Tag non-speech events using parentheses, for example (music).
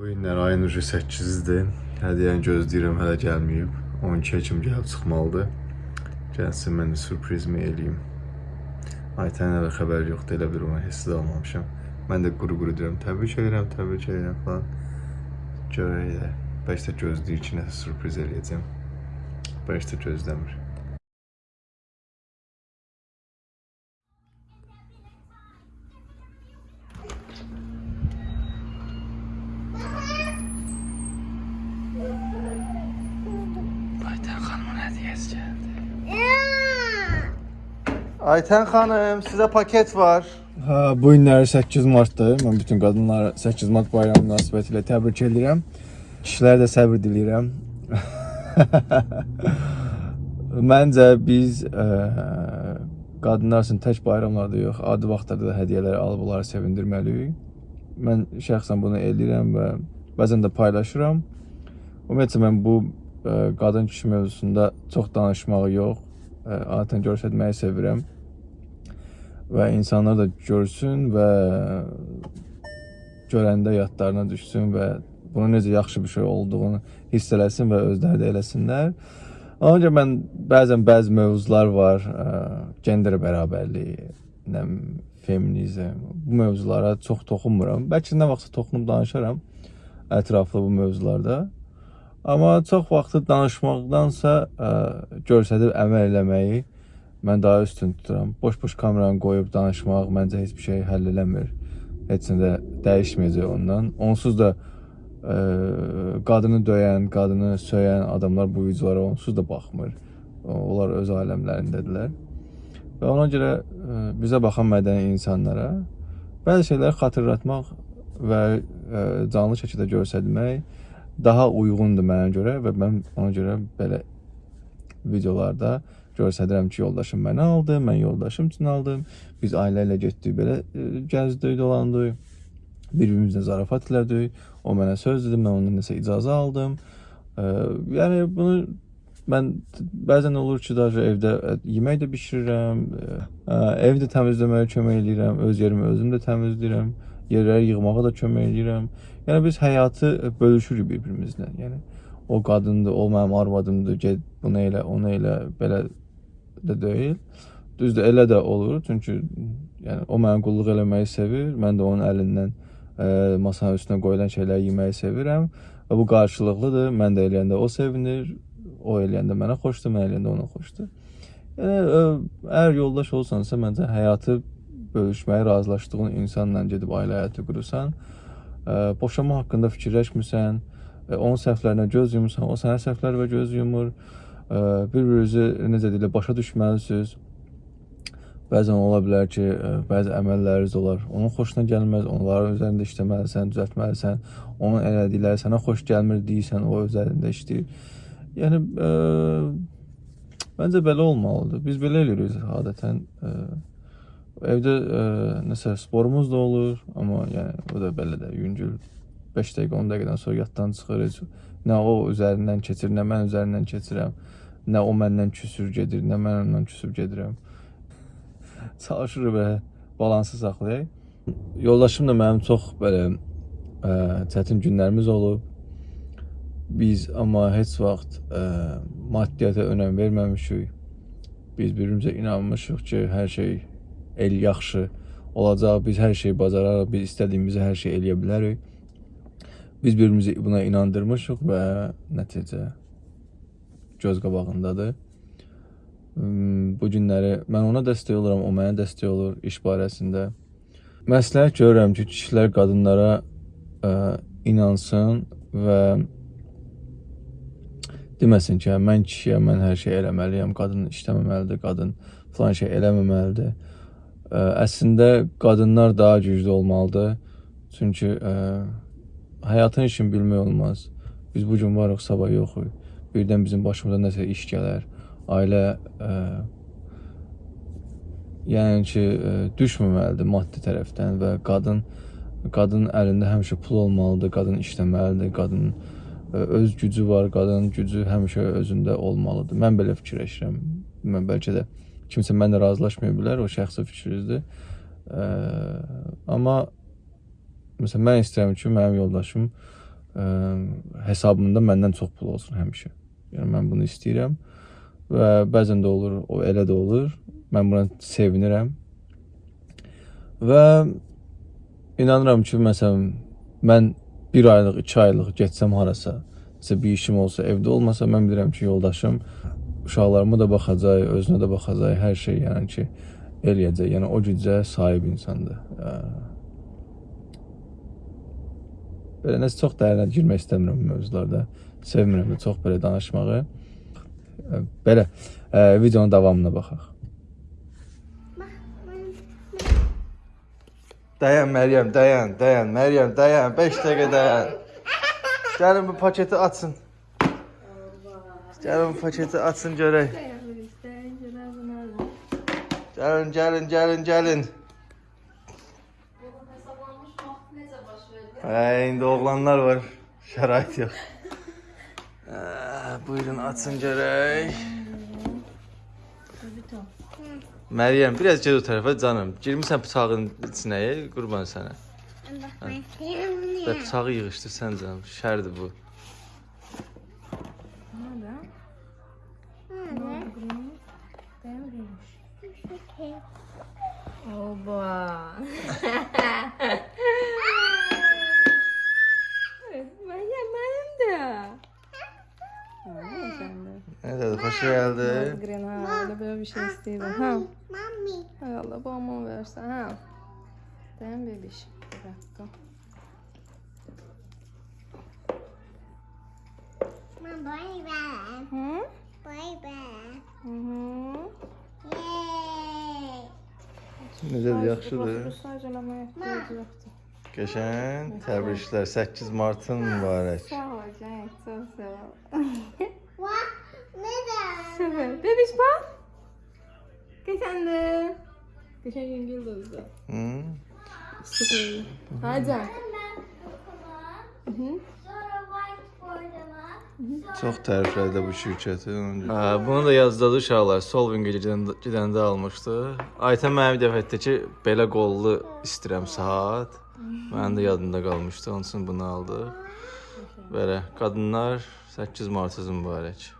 Bu günlər ayın ucu 8-dir. Hədiyyəni gözləyirəm, hələ gəlməyib. 12-yə kimi gəlib çıxmalıdır. Gəlsin mən də sürprizimi eləyim. Aytənin hələ xəbəri yoxdur, elə bir ona hissi almamışam. Mən də quru-quru deyirəm, təbrik edirəm, təbrik edirəm falan. Görək də, bəlkə də gözləyir ki, nəsə sürpriz eləyəcəm. Bəlkə də gözləmir. Aytən xanım, sizə paket var. Ha, bu günləri 8 martdır. Mən bütün qadınları 8 mart bayramı münasibətilə təbrik edirəm. Kişilərə də səbr diləyirəm. (laughs) Məncə biz ə, qadınlar üçün tək bayramlarda yox, adi vaxtlarda da hədiyyələr alıb onları sevindirməliyik. Mən şəxsən bunu edirəm və bəzən də paylaşıram. Ümumiyyətlə mən bu ə, qadın kişi mövzusunda çox danışmağı yox, ə, adətən göstərməyi sevirəm və insanlar da görsün və görəndə yadlarına düşsün və bunun necə yaxşı bir şey olduğunu hiss eləsin və özləri də eləsinlər. Ona görə mən bəzən bəzi mövzular var, ə, gender bərabərliyi, nə feminizm, bu mövzulara çox toxunmuram. Bəlkə nə vaxtsa toxunub danışaram ətraflı bu mövzularda. Amma çox vaxtı danışmaqdansa ə, göstərib əməl eləməyi mən daha üstün tuturam. Boş-boş kameranı qoyub danışmaq məncə heç bir şey həll eləmir. Heç nə də dəyişməyəcək ondan. Onsuz da ə, qadını döyən, qadını söyən adamlar bu videolara onsuz da baxmır. Onlar öz aləmlərindədirlər. Və ona görə ə, bizə baxan mədəni insanlara bəzi şeyləri xatırlatmaq və ə, canlı şəkildə göstərmək daha uyğundur mənə görə və mən ona görə belə videolarda göstərirəm ki, yoldaşım məni aldı, mən yoldaşım üçün aldım. Biz ailə ilə getdik, belə e, gəzdik, dolandıq. Bir-birimizlə zarafat elədik. O mənə söz dedi, mən ondan nəsə icazə aldım. E, yəni bunu mən bəzən olur ki, daha evdə ə, yemək də bişirirəm, ə, ev də təmizləməyə kömək eləyirəm, öz yerimi özüm də təmizləyirəm, yerləri yığmağa da kömək eləyirəm. Yəni biz həyatı bölüşürük bir-birimizlə. Yəni o qadındır, o mənim arvadımdır, get bunu elə, onu elə, belə də deyil. Düzdür, elə də olur. Çünki yəni o mənə qulluq eləməyi sevir. Mən də onun əlindən ə, masanın üstünə qoyulan şeyləri yeməyi sevirəm və bu qarşılıqlıdır. Mən də eləyəndə o sevinir, o eləyəndə mənə xoşdur, mən eləyəndə ona xoşdur. Yəni ə, əgər yoldaş olsansa, məncə həyatı bölüşməyi razılaşdığın insanla gedib ailə həyatı qurursan, ə, boşanma haqqında fikirləşmirsən, ə, onun səhvlərinə göz yumursan, o sənə səhvlərə göz yumur bir-birinizi necə deyilə başa düşməlisiniz. Bəzən ola bilər ki, bəzi əməlləriniz olar, onun xoşuna gəlməz, onların üzərində işləməlisən, düzəltməlisən. Onun elədikləri sənə xoş gəlmir deyirsən, o üzərində işləyir. Yəni ə, məncə belə olmalıdır. Biz belə eləyirik adətən. Ə, evdə ə, nəsə sporumuz da olur, amma yəni o da belə də yüngül 5 dəqiqə, 10 dəqiqədən sonra yaddan çıxırıq. Nə o üzərindən keçir, nə mən üzərindən keçirəm. Nə o məndən küsür gedir, nə mən ondan küsüb gedirəm. Çalışırıq belə balansı saxlayaq. Yoldaşım da mənim çox belə ə, çətin günlərimiz olub. Biz amma heç vaxt ə, maddiyyata önəm verməmişik. Biz bir-birimizə inanmışıq ki, hər şey el yaxşı olacaq, biz hər şeyi bacararıq, biz istədiyimizi hər şey eləyə bilərik. Biz bir-birimizi buna inandırmışıq və nəticə göz qabağındadır. Bu günləri mən ona dəstək oluram, o mənə dəstək olur iş barəsində. Məsləhət görürəm ki, kişilər qadınlara ə, inansın və deməsin ki, hə, mən kişiyəm, mən hər şey eləməliyəm, qadın işləməməlidir, qadın falan şey eləməməlidir. Ə, əslində qadınlar daha güclü olmalıdır. Çünki ə, həyatın işini bilmək olmaz. Biz bu gün varıq, sabah yoxuq birdən bizim başımıza nəsə iş gələr, ailə ə, yəni ki, ə, düşməməlidir maddi tərəfdən və qadın qadın əlində həmişə pul olmalıdır, qadın işləməlidir, qadın ə, öz gücü var, qadının gücü həmişə özündə olmalıdır. Mən belə fikirləşirəm. Mən bəlkə də kimsə mənlə razılaşmaya bilər, o şəxsi fikrinizdir. Amma məsələn mən istəyirəm ki, mənim yoldaşım ə, hesabımda məndən çox pul olsun həmişə. Yəni mən bunu istəyirəm və bəzən də olur, o elə də olur. Mən buna sevinirəm. Və inanıram ki, məsələn, mən 1 aylıq, 2 aylıq getsəm harasa, nəsə bir işim olsa, evdə olmasa, mən bilirəm ki, yoldaşım uşaqlarıma da baxacaq, özünə də baxacaq, hər şey yəni ki, eləyəcək. Yəni o gücə sahib insandır. Ə, Belə nəsə çox dərinə girmək istəmirəm bu mövzularda. Sevmirəm də çox belə danışmağı. Belə ə, videonun davamına baxaq. Dayan Məryəm, dayan, dayan. Məryəm, dayan. 5 dəqiqə dayan. Gəlin bu paketi açın. Gəlin bu paketi açın görək. Gəlin, gəlin, gəlin, gəlin. Hə, indi oğlanlar var. Şərait yox. Ə, buyurun açın görək. Məryəm, biraz gəl o tərəfə canım. Girmisən bıçağın içinə, qurban sənə. Və bıçağı yığışdırsan canım. Şərdir bu. Oba. (laughs) Şey herhalde. Greenhouse'da böyle bir şey isteydi. Ha. Mami. Hay Allah babama verse. Ha. Değil bebiş? Bir dakika. Mom, boy bear. Hmm? Boy bear. Hmm. Yay. Güzel, yaxşıdır. Geçen təbriklər. 8 martın mübarək. Sağ ol, Cenk. Sağ ol. Süper. Bebiş bak. Geçen de. Geçen gün Yıldız'da. Hı? Süper. Hadi Cenk. Hı hı. Çox təriflədi bu şirkəti. Hə, bunu da yazdadı uşaqlar. Solving gedəndə, gedəndə almışdı. Aytən mənim bir dəfə etdi ki, belə qollu istəyirəm saat. Mənim də yadımda qalmışdı. Onun üçün bunu aldıq. Belə qadınlar 8 Martınız mübarək.